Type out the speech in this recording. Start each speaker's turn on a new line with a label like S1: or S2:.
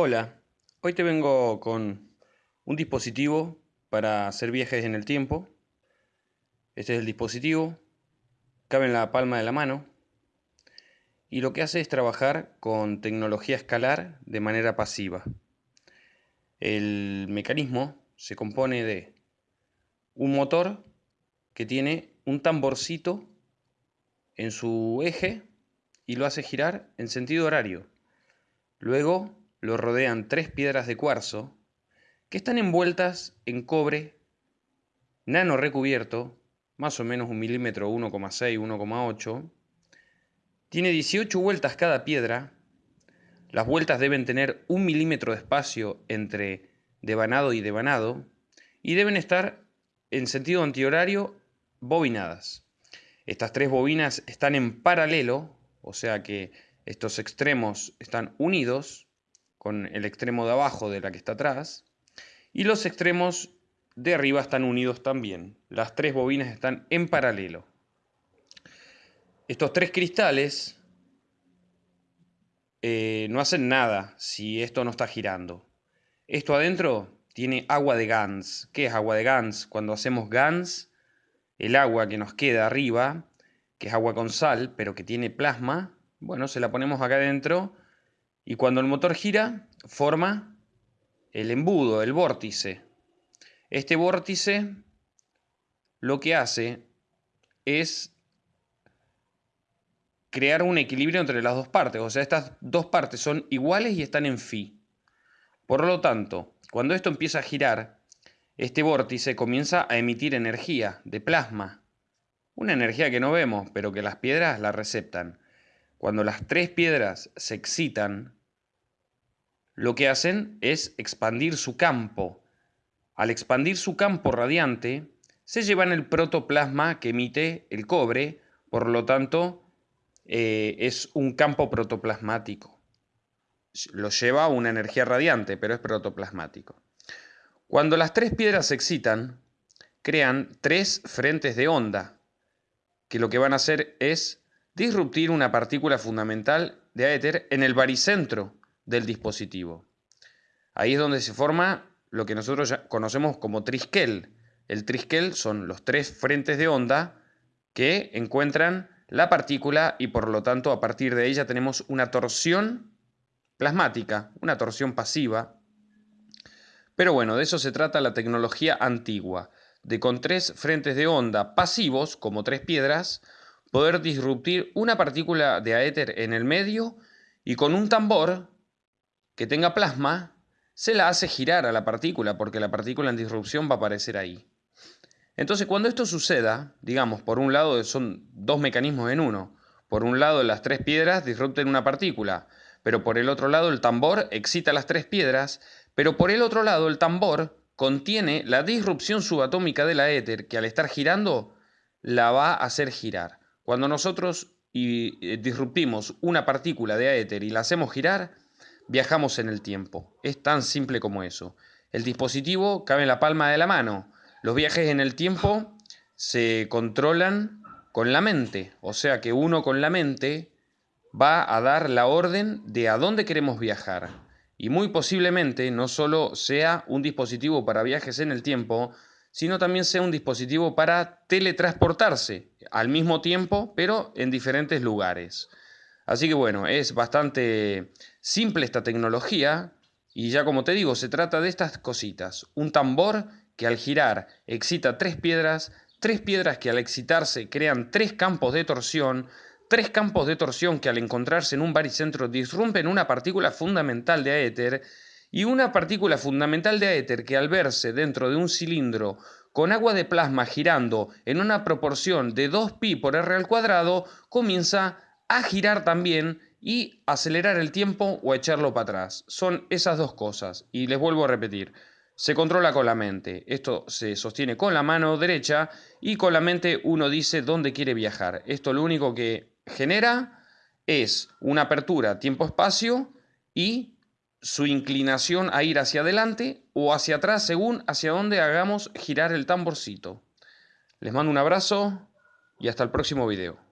S1: Hola, hoy te vengo con un dispositivo para hacer viajes en el tiempo. Este es el dispositivo, cabe en la palma de la mano y lo que hace es trabajar con tecnología escalar de manera pasiva. El mecanismo se compone de un motor que tiene un tamborcito en su eje y lo hace girar en sentido horario. Luego lo rodean tres piedras de cuarzo que están envueltas en cobre nano recubierto, más o menos un milímetro 1,6, 1,8. Tiene 18 vueltas cada piedra. Las vueltas deben tener un milímetro de espacio entre devanado y devanado y deben estar en sentido antihorario bobinadas. Estas tres bobinas están en paralelo, o sea que estos extremos están unidos con el extremo de abajo de la que está atrás, y los extremos de arriba están unidos también. Las tres bobinas están en paralelo. Estos tres cristales eh, no hacen nada si esto no está girando. Esto adentro tiene agua de Gans. ¿Qué es agua de Gans? Cuando hacemos Gans, el agua que nos queda arriba, que es agua con sal, pero que tiene plasma, bueno, se la ponemos acá adentro y cuando el motor gira, forma el embudo, el vórtice. Este vórtice lo que hace es crear un equilibrio entre las dos partes. O sea, estas dos partes son iguales y están en phi. Por lo tanto, cuando esto empieza a girar, este vórtice comienza a emitir energía de plasma. Una energía que no vemos, pero que las piedras la receptan. Cuando las tres piedras se excitan, lo que hacen es expandir su campo. Al expandir su campo radiante, se llevan el protoplasma que emite el cobre, por lo tanto, eh, es un campo protoplasmático. Lo lleva una energía radiante, pero es protoplasmático. Cuando las tres piedras se excitan, crean tres frentes de onda, que lo que van a hacer es disruptir una partícula fundamental de éter en el baricentro del dispositivo. Ahí es donde se forma lo que nosotros conocemos como trisquel. El trisquel son los tres frentes de onda que encuentran la partícula y por lo tanto a partir de ella tenemos una torsión plasmática, una torsión pasiva. Pero bueno, de eso se trata la tecnología antigua, de con tres frentes de onda pasivos, como tres piedras, poder disruptir una partícula de aéter en el medio y con un tambor que tenga plasma, se la hace girar a la partícula, porque la partícula en disrupción va a aparecer ahí. Entonces, cuando esto suceda, digamos, por un lado son dos mecanismos en uno. Por un lado, las tres piedras disrupten una partícula, pero por el otro lado, el tambor excita las tres piedras, pero por el otro lado, el tambor contiene la disrupción subatómica de la éter, que al estar girando, la va a hacer girar. Cuando nosotros eh, disruptimos una partícula de éter y la hacemos girar, viajamos en el tiempo. Es tan simple como eso. El dispositivo cabe en la palma de la mano. Los viajes en el tiempo se controlan con la mente, o sea que uno con la mente va a dar la orden de a dónde queremos viajar. Y muy posiblemente no solo sea un dispositivo para viajes en el tiempo, sino también sea un dispositivo para teletransportarse al mismo tiempo, pero en diferentes lugares. Así que bueno, es bastante simple esta tecnología y ya como te digo, se trata de estas cositas. Un tambor que al girar excita tres piedras, tres piedras que al excitarse crean tres campos de torsión, tres campos de torsión que al encontrarse en un baricentro disrumpen una partícula fundamental de éter y una partícula fundamental de éter que al verse dentro de un cilindro con agua de plasma girando en una proporción de 2pi por r al cuadrado comienza a girar también y acelerar el tiempo o echarlo para atrás. Son esas dos cosas. Y les vuelvo a repetir, se controla con la mente. Esto se sostiene con la mano derecha y con la mente uno dice dónde quiere viajar. Esto lo único que genera es una apertura tiempo-espacio y su inclinación a ir hacia adelante o hacia atrás según hacia dónde hagamos girar el tamborcito. Les mando un abrazo y hasta el próximo video.